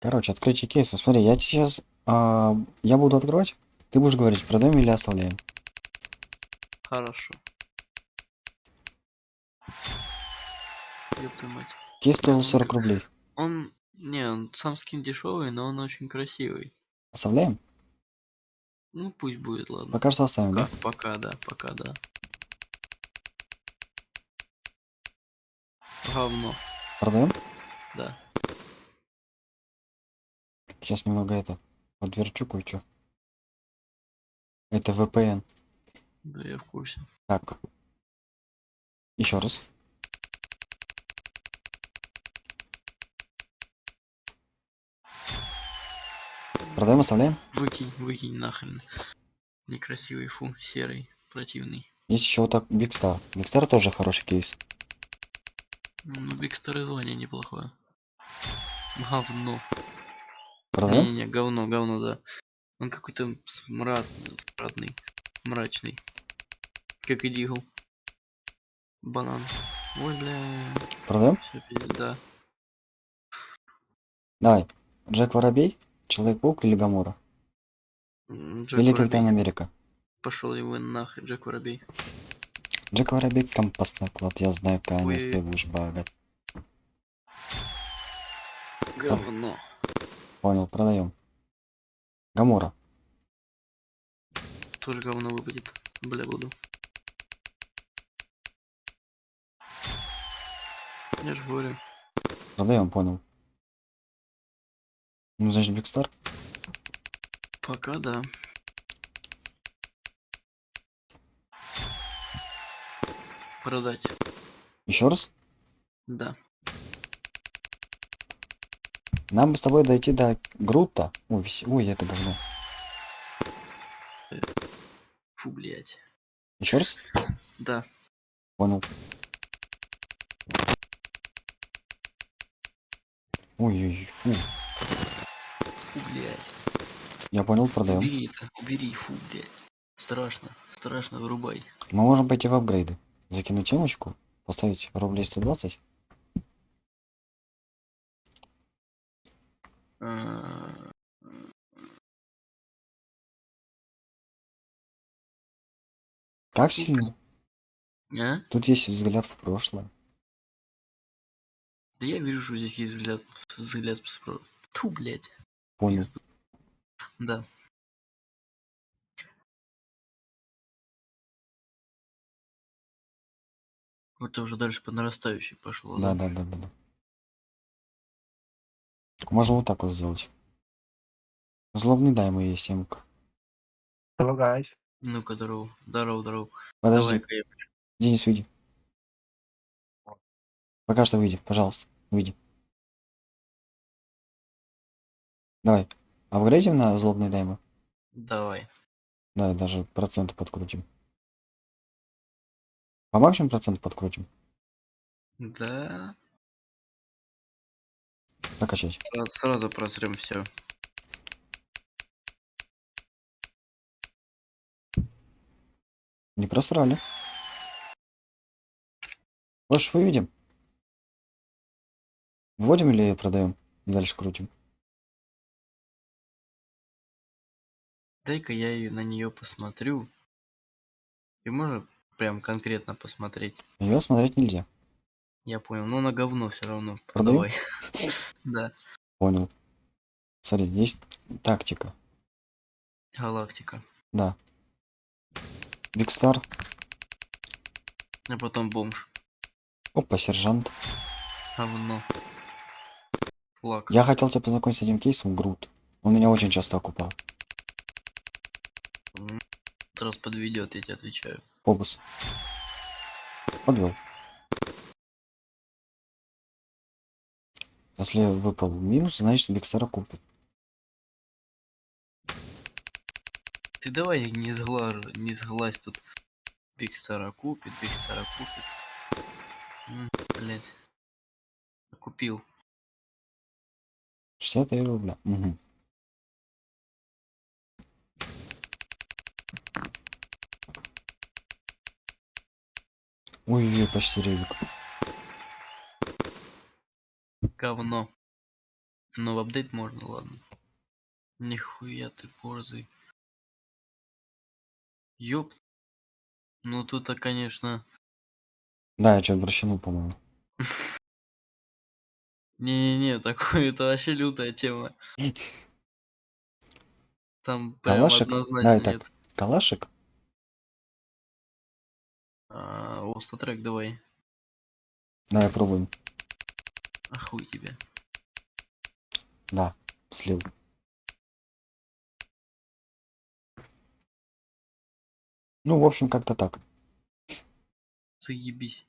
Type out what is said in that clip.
Короче, открытие кейса. Смотри, я сейчас... а, я буду открывать. Ты будешь говорить, продаем или оставляем. Хорошо. Твою мать. Кейс стоил Ну, 40 как- рублей. Он, не, он сам скин дешевый, но он очень красивый. Оставляем? Ну пусть будет, ладно. Пока что оставим, да? Пока, пока, да, пока, да. Говно, Продаем? да. Сейчас немного это подверчу кое-что. Это VPN. Да, я в курсе. Так. Еще раз. Продаем, оставляем? Выкинь, выкинь нахрен. Некрасивый, фу, серый, противный. Есть еще вот так. Big Star тоже хороший кейс. Ну, Биг Стар звание неплохое. Говно. Продаем? Не-не-не, говно, говно, да. Он какой-то смрад, смрадный, мрачный. Как и Дигл. Банан. Ой, бля. Продаем? Все, да. Давай. Джек Воробей, Человек-паук или Гамора? Джек Или Воробей. Капитан Америка? Пошел его нахрен, Джек Воробей. Джек Воробей компостный клад, я знаю, конечно, Ой. ты будешь багать. Говно. Понял, продаем. Гамора. Тоже говно выпадет. Бля, буду. Я же говорю. Продаем, понял. Ну, значит, Биг Стар. Пока да. Продать. Еще раз. Да. Нам бы с тобой дойти до Грута. Ой, вс- ой, это говно. Фу, блять. Еще раз. Да. Понял. Ой-ой, фу. Фу, блять. Я понял, продаем. Убери это. Убери, фу, блять. Страшно. Страшно, вырубай. Мы можем пойти в апгрейды. Закинуть темочку, поставить рублей 120. А, Как сильно? А? Тут есть взгляд в прошлое. Да я вижу, что здесь есть взгляд. Взгляд с про- Тьфу, блять. Понял. Да. Это уже дальше по нарастающей пошло, Да, да? да, да, да, да. Можно вот так вот сделать. Злобный дай моей семка. Hello guys. Ну-ка, здорово. Здорово, здорово. Подожди, Давай-ка я... Денис, выйди. Пока что выйди, пожалуйста, выйди. Давай, апгрейдим на злобный дайма. Давай. Да, даже проценты подкрутим. По максимуму процент подкрутим. Да. Прокачать. Сразу, просрем все. Не просрали. Хочешь, выведем? Вводим или продаем? Дальше крутим. Дай-ка я и на нее посмотрю. И можно прям конкретно посмотреть. Ее смотреть нельзя. Я понял, но на говно все равно. Продавай. Да. Понял. Смотри, есть тактика. Галактика. Да. Биг Стар. А потом бомж. Опа, сержант. Говно. Лак. Я хотел тебя познакомить с этим кейсом, Грут. Он меня очень часто окупал. Раз подведет, я тебе отвечаю. Побус. Подвел. Если выпал минус, значит Биг Стара купит. Ты давай не сглаж, не сглазь тут. Биг Стара купит, Биг Стара купит. М, Блять. Купил. 63 рубля. Угу. Ой-ой-ой, почти ревик. Говно. Ну, в апдейт можно, ладно. Нихуя ты борзый. Ёп. Ну, тут-то, конечно... Да, я что-то прощанул, по-моему. Не-не-не, такое это вообще лютая тема. Там прям Калашик? однозначно Давай нет. так. Калашик? А, Остотрек давай. Давай пробуем. А хуй тебе. Да, слил. Ну, в общем, как-то так. Заебись.